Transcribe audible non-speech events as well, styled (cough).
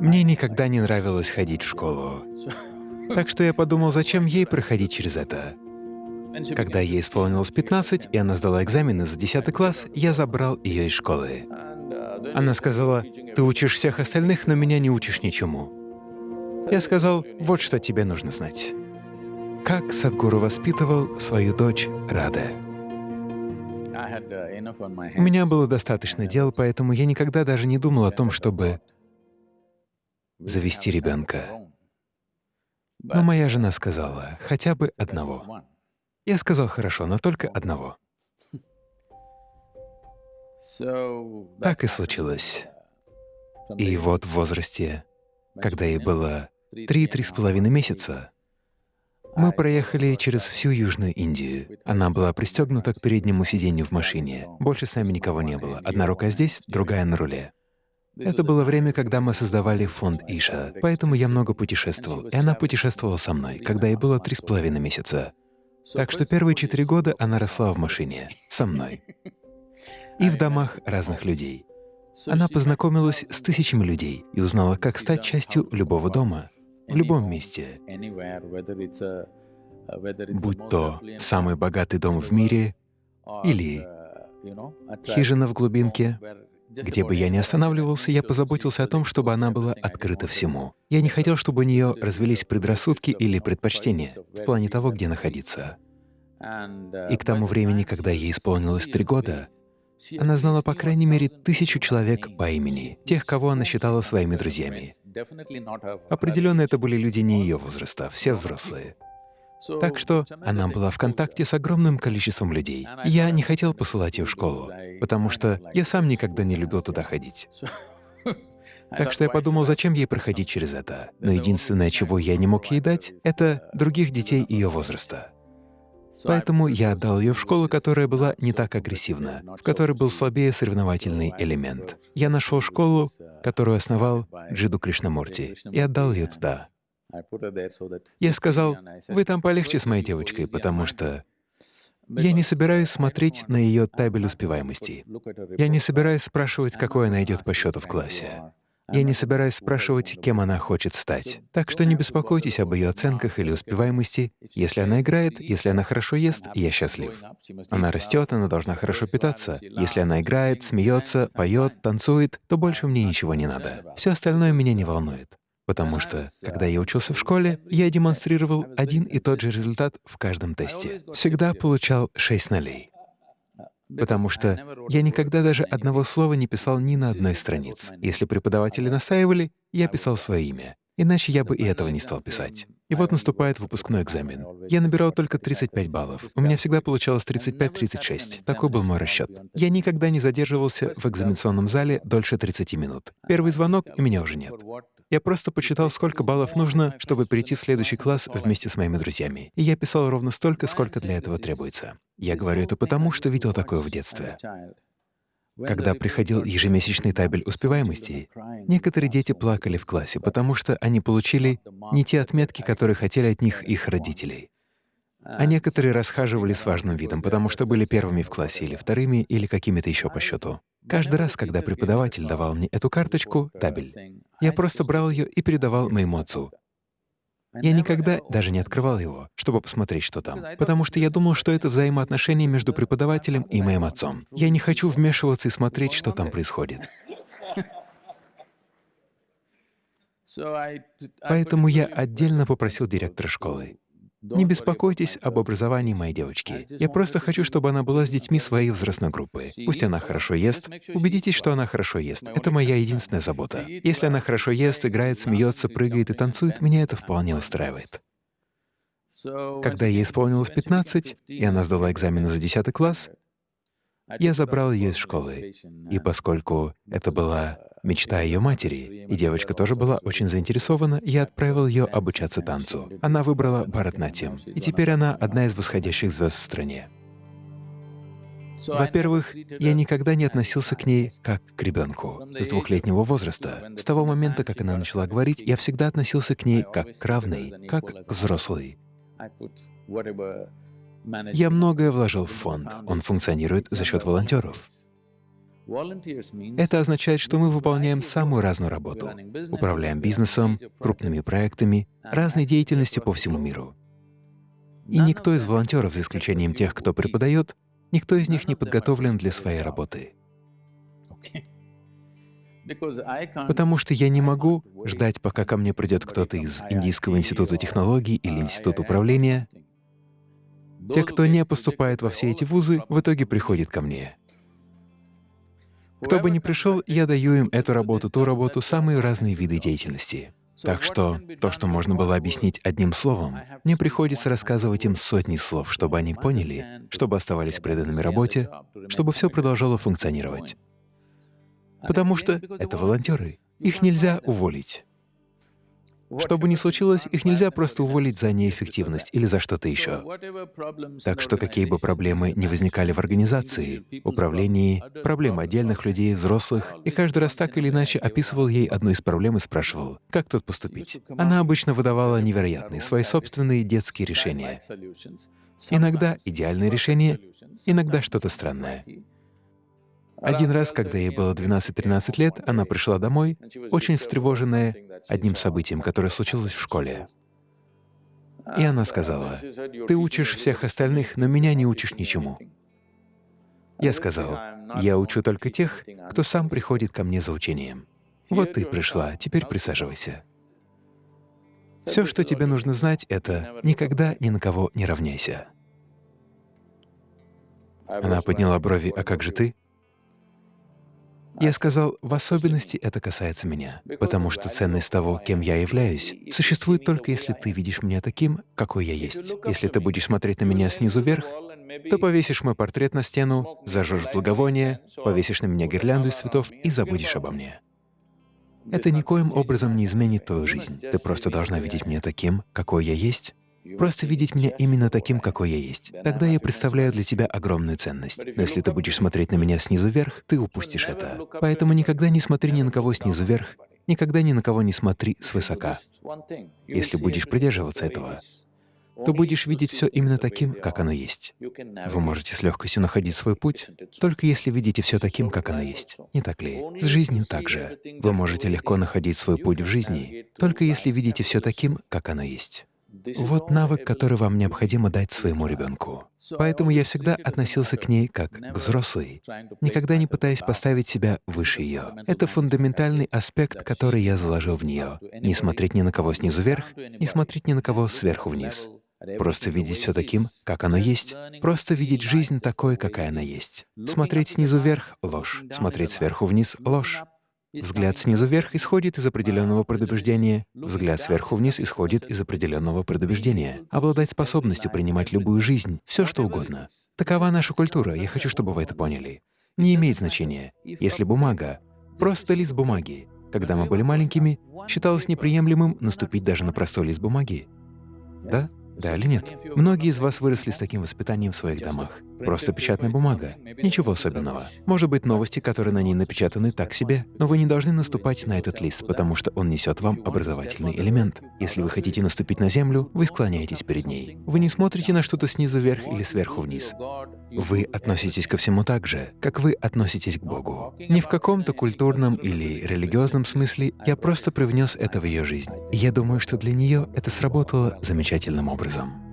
Мне никогда не нравилось ходить в школу. Так что я подумал, зачем ей проходить через это. Когда ей исполнилось 15, и она сдала экзамены за 10 класс, я забрал ее из школы. Она сказала, «Ты учишь всех остальных, но меня не учишь ничему». Я сказал, «Вот что тебе нужно знать». Как Садгуру воспитывал свою дочь Раде. У меня было достаточно дел, поэтому я никогда даже не думал о том, чтобы завести ребенка. Но моя жена сказала, хотя бы одного. Я сказал, хорошо, но только одного. Так и случилось. И вот в возрасте, когда ей было три-три с половиной месяца, мы проехали через всю Южную Индию. Она была пристегнута к переднему сиденью в машине. Больше с нами никого не было. Одна рука здесь, другая на руле. Это было время, когда мы создавали фонд Иша, поэтому я много путешествовал, и она путешествовала со мной, когда ей было три с половиной месяца. Так что первые четыре года она росла в машине, со мной, и в домах разных людей. Она познакомилась с тысячами людей и узнала, как стать частью любого дома, в любом месте. Будь то самый богатый дом в мире или хижина в глубинке, где бы я ни останавливался, я позаботился о том, чтобы она была открыта всему. Я не хотел, чтобы у нее развелись предрассудки или предпочтения в плане того, где находиться. И к тому времени, когда ей исполнилось три года, она знала по крайней мере тысячу человек по имени, тех, кого она считала своими друзьями. Определенно, это были люди не ее возраста, все взрослые. Так что она была в контакте с огромным количеством людей. Я не хотел посылать ее в школу, потому что я сам никогда не любил туда ходить. Так что я подумал, зачем ей проходить через это. Но единственное, чего я не мог ей дать, это других детей ее возраста. Поэтому я отдал ее в школу, которая была не так агрессивна, в которой был слабее соревновательный элемент. Я нашел школу, которую основал Джиду Кришнамурти, и отдал ее туда. Я сказал, вы там полегче с моей девочкой, потому что я не собираюсь смотреть на ее табель успеваемости. Я не собираюсь спрашивать, какой она идет по счету в классе. Я не собираюсь спрашивать, кем она хочет стать. Так что не беспокойтесь об ее оценках или успеваемости. Если она играет, если она хорошо ест, я счастлив. Она растет, она должна хорошо питаться. Если она играет, смеется, поет, танцует, то больше мне ничего не надо. Все остальное меня не волнует. Потому что, когда я учился в школе, я демонстрировал один и тот же результат в каждом тесте. Всегда получал 6 нолей. Потому что я никогда даже одного слова не писал ни на одной странице. Если преподаватели настаивали, я писал свое имя. Иначе я бы и этого не стал писать. И вот наступает выпускной экзамен. Я набирал только 35 баллов. У меня всегда получалось 35-36. Такой был мой расчет. Я никогда не задерживался в экзаменационном зале дольше 30 минут. Первый звонок, и меня уже нет. Я просто почитал, сколько баллов нужно, чтобы перейти в следующий класс вместе с моими друзьями. И я писал ровно столько, сколько для этого требуется. Я говорю это потому, что видел такое в детстве. Когда приходил ежемесячный табель успеваемости, некоторые дети плакали в классе, потому что они получили не те отметки, которые хотели от них их родителей. А некоторые расхаживали с важным видом, потому что были первыми в классе или вторыми, или какими-то еще по счету. Каждый раз, когда преподаватель давал мне эту карточку, табель, я просто брал ее и передавал моему отцу. Я никогда даже не открывал его, чтобы посмотреть, что там, потому что я думал, что это взаимоотношения между преподавателем и моим отцом. Я не хочу вмешиваться и смотреть, что там происходит. (laughs) Поэтому я отдельно попросил директора школы. Не беспокойтесь об образовании моей девочки. Я просто хочу, чтобы она была с детьми своей возрастной группы. Пусть она хорошо ест. Убедитесь, что она хорошо ест. Это моя единственная забота. Если она хорошо ест, играет, смеется, прыгает и танцует, меня это вполне устраивает. Когда ей исполнилось 15, и она сдала экзамены за 10 класс, я забрал ее из школы. И поскольку это была мечта ее матери, и девочка тоже была очень заинтересована, я отправил ее обучаться танцу. Она выбрала Бхаратнатьям, и теперь она одна из восходящих звезд в стране. Во-первых, я никогда не относился к ней как к ребенку. С двухлетнего возраста, с того момента, как она начала говорить, я всегда относился к ней как к равной, как к взрослой. Я многое вложил в фонд, он функционирует за счет волонтеров. Это означает, что мы выполняем самую разную работу, управляем бизнесом, крупными проектами, разной деятельностью по всему миру. И никто из волонтеров, за исключением тех, кто преподает, никто из них не подготовлен для своей работы. Потому что я не могу ждать, пока ко мне придет кто-то из Индийского института технологий или Института управления. Те, кто не поступает во все эти вузы, в итоге приходят ко мне. Кто бы ни пришел, я даю им эту работу, ту работу, самые разные виды деятельности. Так что то, что можно было объяснить одним словом, мне приходится рассказывать им сотни слов, чтобы они поняли, чтобы оставались преданными работе, чтобы все продолжало функционировать. Потому что это волонтеры, их нельзя уволить. Что бы ни случилось, их нельзя просто уволить за неэффективность или за что-то еще. Так что какие бы проблемы ни возникали в организации, управлении, проблемы отдельных людей, взрослых, и каждый раз так или иначе описывал ей одну из проблем и спрашивал, как тут поступить. Она обычно выдавала невероятные, свои собственные детские решения. Иногда идеальные решения, иногда что-то странное. Один раз, когда ей было 12-13 лет, она пришла домой, очень встревоженная одним событием, которое случилось в школе. И она сказала, «Ты учишь всех остальных, но меня не учишь ничему». Я сказал, «Я учу только тех, кто сам приходит ко мне за учением. Вот ты пришла, теперь присаживайся». Все, что тебе нужно знать, это никогда ни на кого не равняйся. Она подняла брови, «А как же ты?» Я сказал, в особенности это касается меня, потому что ценность того, кем я являюсь, существует только если ты видишь меня таким, какой я есть. Если ты будешь смотреть на меня снизу вверх, то повесишь мой портрет на стену, зажжешь благовоние, повесишь на меня гирлянду из цветов и забудешь обо мне. Это никоим образом не изменит твою жизнь. Ты просто должна видеть меня таким, какой я есть, Просто видеть меня именно таким, какой я есть. Тогда я представляю для тебя огромную ценность. Но если ты будешь смотреть на меня снизу вверх, ты упустишь это. Поэтому никогда не смотри ни на кого снизу вверх, никогда ни на кого не смотри свысока. Если будешь придерживаться этого, то будешь видеть все именно таким, как оно есть. Вы можете с легкостью находить свой путь, только если видите все таким, как оно есть. Не так ли? С жизнью также. Вы можете легко находить свой путь в жизни, только если видите все таким, как оно есть. Вот навык, который вам необходимо дать своему ребенку. Поэтому я всегда относился к ней как к взрослой, никогда не пытаясь поставить себя выше ее. Это фундаментальный аспект, который я заложил в нее. Не смотреть ни на кого снизу вверх, не смотреть ни на кого сверху вниз. Просто видеть все таким, как оно есть. Просто видеть жизнь такой, какая она есть. Смотреть снизу вверх — ложь. Смотреть сверху вниз — ложь. Взгляд снизу вверх исходит из определенного предубеждения, взгляд сверху вниз исходит из определенного предубеждения. Обладать способностью принимать любую жизнь, все что угодно. Такова наша культура, я хочу, чтобы вы это поняли. Не имеет значения, если бумага — просто лист бумаги. Когда мы были маленькими, считалось неприемлемым наступить даже на простой лист бумаги. Да? Да или нет? Многие из вас выросли с таким воспитанием в своих домах. Просто печатная бумага. Ничего особенного. Может быть, новости, которые на ней напечатаны, так себе, но вы не должны наступать на этот лист, потому что он несет вам образовательный элемент. Если вы хотите наступить на землю, вы склоняетесь перед ней. Вы не смотрите на что-то снизу вверх или сверху вниз. Вы относитесь ко всему так же, как вы относитесь к Богу. Не в каком-то культурном или религиозном смысле, я просто привнес это в ее жизнь. И я думаю, что для нее это сработало замечательным образом.